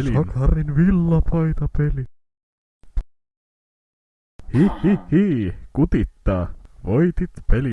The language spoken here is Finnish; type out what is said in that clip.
pelin. Sakarin villapaita peli. Hi hi hi, kutittaa. Voitit peli.